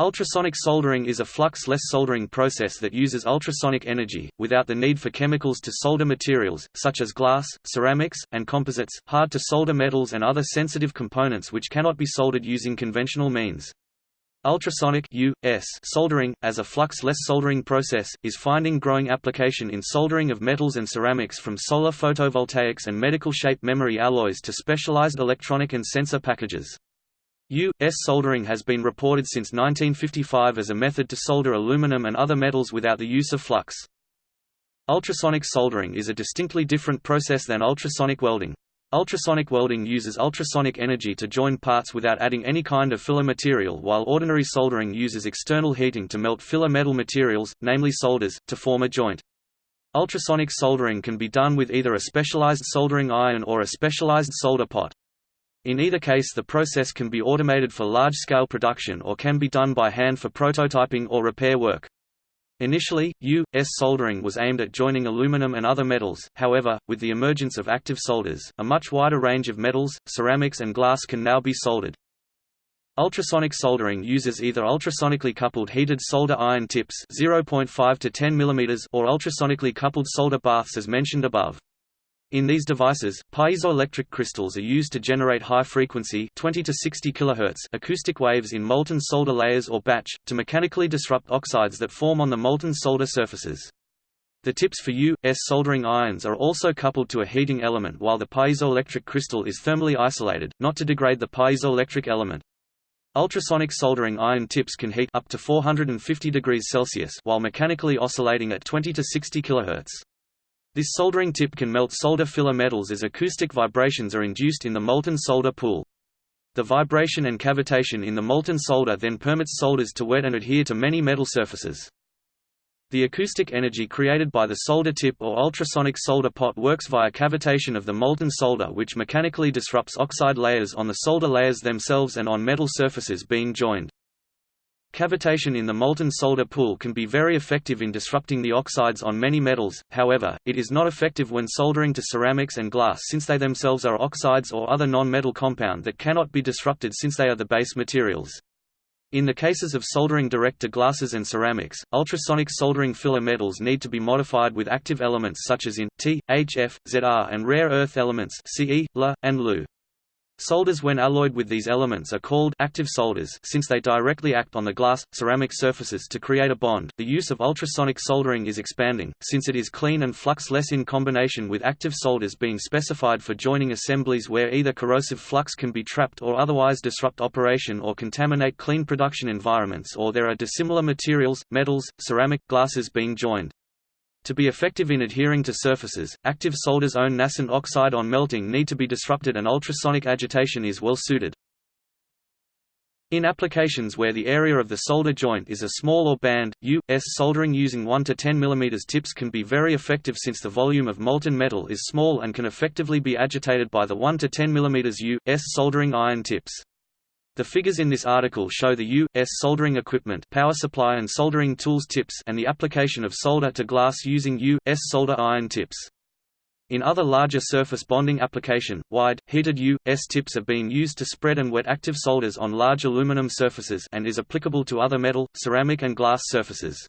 Ultrasonic soldering is a flux-less soldering process that uses ultrasonic energy, without the need for chemicals to solder materials, such as glass, ceramics, and composites, hard-to-solder metals and other sensitive components which cannot be soldered using conventional means. Ultrasonic US soldering, as a flux-less soldering process, is finding growing application in soldering of metals and ceramics from solar photovoltaics and medical shape memory alloys to specialized electronic and sensor packages. U.S. soldering has been reported since 1955 as a method to solder aluminum and other metals without the use of flux. Ultrasonic soldering is a distinctly different process than ultrasonic welding. Ultrasonic welding uses ultrasonic energy to join parts without adding any kind of filler material while ordinary soldering uses external heating to melt filler metal materials, namely solders, to form a joint. Ultrasonic soldering can be done with either a specialized soldering iron or a specialized solder pot. In either case the process can be automated for large-scale production or can be done by hand for prototyping or repair work. Initially, U.S. soldering was aimed at joining aluminum and other metals, however, with the emergence of active solders, a much wider range of metals, ceramics and glass can now be soldered. Ultrasonic soldering uses either ultrasonically coupled heated solder iron tips 0.5 to 10 mm or ultrasonically coupled solder baths as mentioned above. In these devices, piezoelectric crystals are used to generate high-frequency 20 to 60 kHz acoustic waves in molten solder layers or batch, to mechanically disrupt oxides that form on the molten solder surfaces. The tips for U.S. soldering irons are also coupled to a heating element while the piezoelectric crystal is thermally isolated, not to degrade the piezoelectric element. Ultrasonic soldering iron tips can heat up to 450 degrees Celsius while mechanically oscillating at 20 to 60 kHz. This soldering tip can melt solder filler metals as acoustic vibrations are induced in the molten solder pool. The vibration and cavitation in the molten solder then permits solders to wet and adhere to many metal surfaces. The acoustic energy created by the solder tip or ultrasonic solder pot works via cavitation of the molten solder which mechanically disrupts oxide layers on the solder layers themselves and on metal surfaces being joined. Cavitation in the molten solder pool can be very effective in disrupting the oxides on many metals, however, it is not effective when soldering to ceramics and glass since they themselves are oxides or other non-metal compound that cannot be disrupted since they are the base materials. In the cases of soldering direct to glasses and ceramics, ultrasonic soldering filler metals need to be modified with active elements such as in, T, H, F, Zr and rare earth elements Ce, La, and Lu. Solders when alloyed with these elements are called active solders since they directly act on the glass, ceramic surfaces to create a bond. The use of ultrasonic soldering is expanding, since it is clean and flux-less in combination with active solders being specified for joining assemblies where either corrosive flux can be trapped or otherwise disrupt operation or contaminate clean production environments or there are dissimilar materials, metals, ceramic, glasses being joined. To be effective in adhering to surfaces, active solder's own nascent oxide on melting need to be disrupted and ultrasonic agitation is well suited. In applications where the area of the solder joint is a small or band, U.S. soldering using 1 to 10 mm tips can be very effective since the volume of molten metal is small and can effectively be agitated by the 1 to 10 mm U.S. soldering iron tips. The figures in this article show the U.S. soldering equipment power supply and soldering tools tips and the application of solder to glass using U.S. solder iron tips. In other larger surface bonding application, wide, heated U.S. tips have been used to spread and wet active solders on large aluminum surfaces and is applicable to other metal, ceramic and glass surfaces.